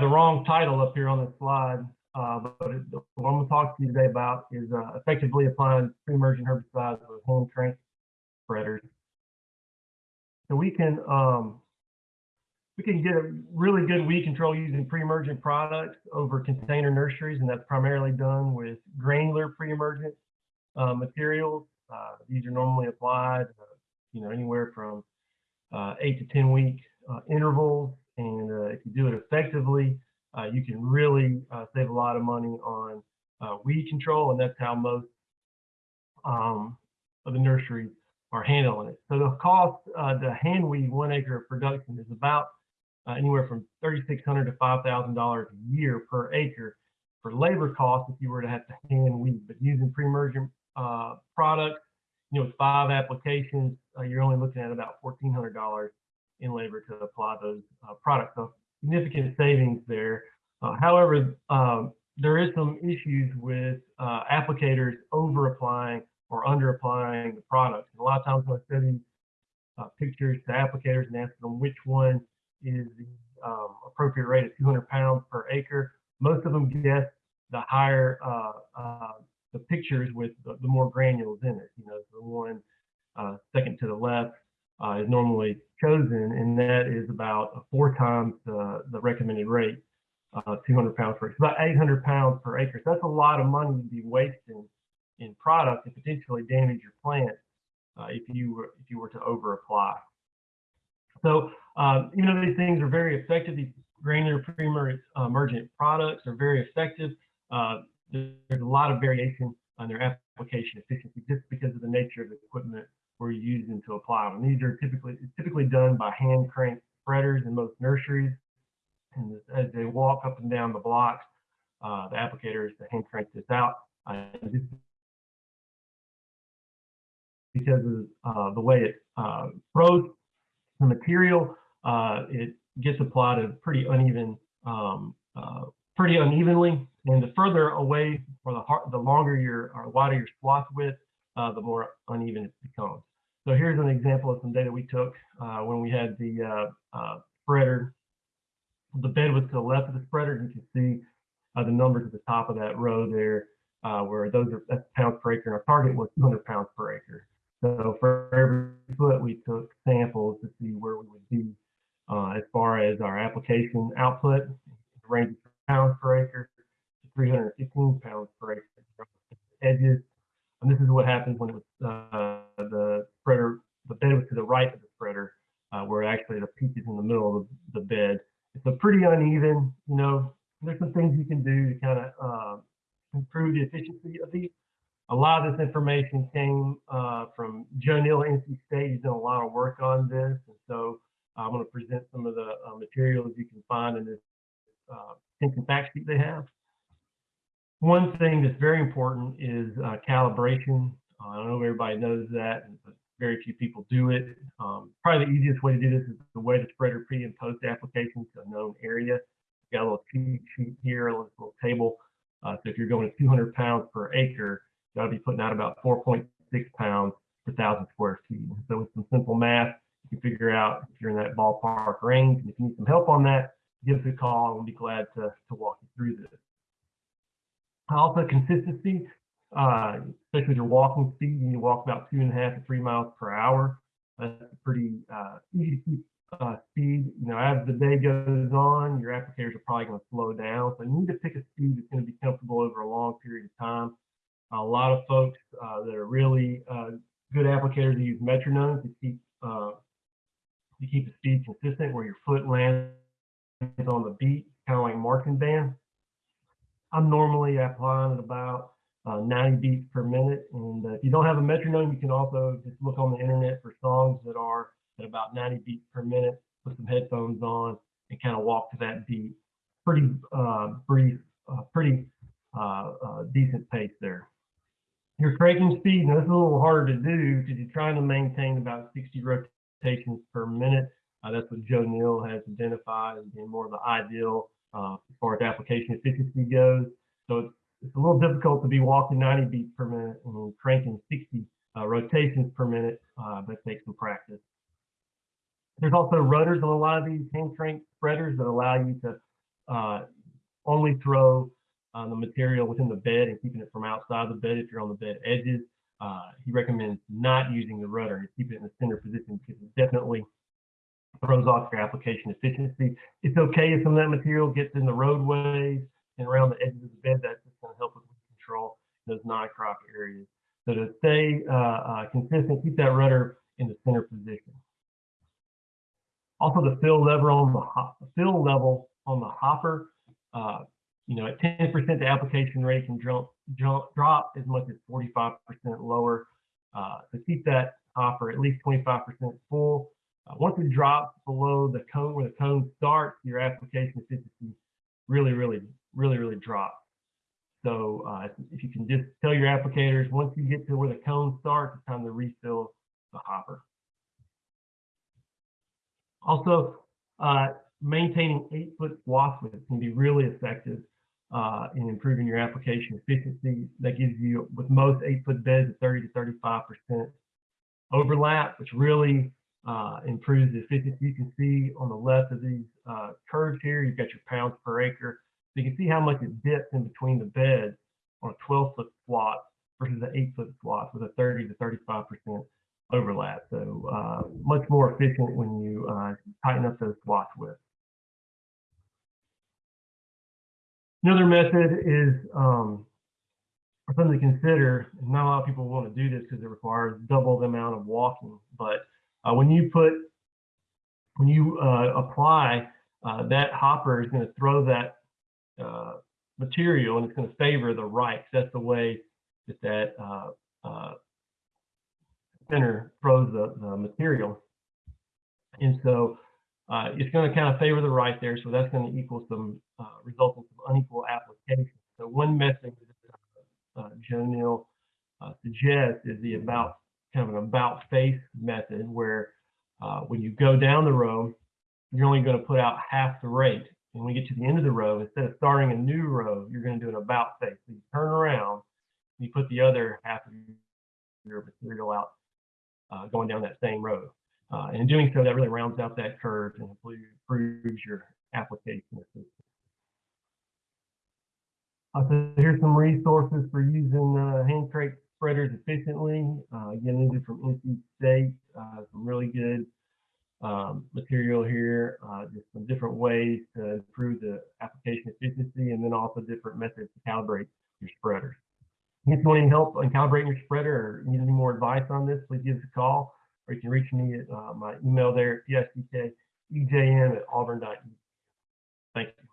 have the wrong title up here on the slide. Uh, but it, what I'm going to talk to you today about is uh, effectively applying pre-emergent herbicides with hand crank spreaders. So we can um, we can get a really good weed control using pre-emergent products over container nurseries, and that's primarily done with granular pre-emergent uh, materials. Uh, these are normally applied, uh, you know, anywhere from uh, eight to 10 week intervals. And uh, if you do it effectively, you can really save a lot of money on weed control. And that's how most um, of the nurseries are handling it. So the cost to hand weed one acre of production is about anywhere from $3,600 to $5,000 a year per acre for labor costs if you were to have to hand weed. But using pre-emergent uh, products, you know, with five applications, uh, you're only looking at about $1,400 in labor to apply those uh, products. So significant savings there. Uh, however, um, there is some issues with uh, applicators over applying or under applying the products. And a lot of times when I send uh, pictures to applicators and ask them which one is the um, appropriate rate of 200 pounds per acre, most of them guess the higher the pictures with the, the, more granules in it. You know, the one uh, second to the left uh, is normally chosen, and that is about four times the, the recommended rate, uh, 200 pounds per acre. It's about 800 pounds per acre. So that's a lot of money to be wasting in product to potentially damage your plant uh, if you were if you were to over apply. So um, even though these things are very effective, these granular pre-emergent products are very effective. Uh, there's a lot of variation on their application efficiency just because of the nature of the equipment we're using to apply them. These are typically typically done by hand crank spreaders in most nurseries. And as they walk up and down the blocks, uh, the applicator is to hand crank this out. Uh, because of uh, the way it uh, throws the material, uh, it gets applied a pretty uneven um, uh, pretty unevenly. And the further away or the, the longer your or wider your swath width, uh, the more uneven it becomes. So here's an example of some data we took uh, when we had the uh, uh, spreader. The bed was to the left of the spreader. You can see uh, the numbers at the top of that row there, where those are that's pounds per acre, and our target was 200 pounds per acre. So for every foot, we took samples to see where we would be as far as our application output, range pounds per acre to 315 pounds per acre. Edges, and this is what happens when was uh, the spreader, the bed was to the right of the spreader, uh, where actually the peak is in the middle of the, the, bed. It's a pretty uneven, you know, there's some things you can do to kind of uh, improve the efficiency of these. A lot of this information came uh, from Joe Neal at NC State. He's done a lot of work on this. And so I'm going to present some of the uh, materials you can find in this uh, and fact sheet they have. One thing that's very important is uh, calibration. Uh, I don't know if everybody knows that, but very few people do it. Um, probably the easiest way to do this is the way to spread spreader pre and post application to a known area. Got a little cheat sheet here, a little table. Uh, so if you're going to 200 pounds per acre, you ought to be putting out about 4.6 pounds per thousand square feet. So with some simple math, you can figure out if you're in that ballpark range. And if you need some help on that, give us a call and we'll be glad to, to walk you through this. Also consistency, uh, especially with your walking speed, you need to walk about two and a half to three miles per hour. That's pretty uh, easy to keep uh, speed. You know, as the day goes on, your applicators are probably going to slow down. So you need to pick a speed that's going to be comfortable over a long period of time. A lot of folks uh, that are really uh, good applicators use metronomes to keep uh, to keep the speed consistent, where your foot lands on the beat, kind of like band. I'm normally applying at about uh, 90 beats per minute. And uh, if you don't have a metronome, you can also just look on the internet for songs that are at about 90 beats per minute, put some headphones on and kind of walk to that beat. Pretty uh, brief, uh, pretty uh, uh, decent pace there. Your cranking speed, now this is a little harder to do because you're trying to maintain about 60 rotations per minute. That's what Joe Neal has identified as being more of the ideal uh, as far as application efficiency goes. So it's, it's, a little difficult to be walking 90 beats per minute and cranking 60 uh, rotations per minute, uh, but takes some practice. There's also rudders on a lot of these hand crank spreaders that allow you to uh, only throw uh, the material within the bed and keeping it from outside the bed if you're on the bed edges. Uh, he recommends not using the rudder and keeping it in the center position because it definitely throws off your application efficiency. It's okay if some of that material gets in the roadways and around the edges of the bed. That's just going to help with control those non-crop areas. So to stay uh, uh, consistent, keep that rudder in the center position. Also, the fill level on the fill level on the hopper. Uh, you know, at 10%, the application rate can jump, jump, drop as much as 45% lower. Uh, so keep that hopper at least 25% full. Uh, once it drops below the cone where the cone starts, your application efficiency really, really, really, really drops. So uh, if you can just tell your applicators, once you get to where the cone starts, it's time to refill the hopper. Also, uh, maintaining eight foot swath width can be really effective uh, in improving your application efficiency. That gives you, with most eight foot beds, a 30 to 35% overlap, which really uh, improves the efficiency. You can see on the left of these uh, curves here, you've got your pounds per acre. So you can see how much it dips in between the beds on a 12 foot swath versus an eight foot swath with a 30 to 35% overlap. So uh, much more efficient when you uh, tighten up those swath widths. Another method is um, something to consider. Not a lot of people want to do this because it requires double the amount of walking. But uh, when you put, when you uh, apply, uh, that hopper is going to throw that uh, material and it's going to favor the right. That's the way that that uh, uh, center throws the, the material. And so uh, it's going to kind of favor the right there. So that's going to equal some uh, result in some unequal application. So one method that uh, Joe Neal uh, suggests is the about kind of an about face method where uh, when you go down the row, you're only going to put out half the rate. And when you get to the end of the row, instead of starting a new row, you're going to do an about face. So you turn around, and you put the other half of your material out uh, going down that same row. Uh, and in doing so, that really rounds out that curve and improves your application. Uh, so here's some resources for using uh, hand crank spreaders efficiently. Uh, again, these are from NC State, uh, some really good um, material here, uh, just some different ways to improve the application efficiency and then also different methods to calibrate your spreaders. If you want any help on calibrating your spreader or need any more advice on this, please give us a call or you can reach me at uh, my email there at psdkejm at auburn.edu. Thank you.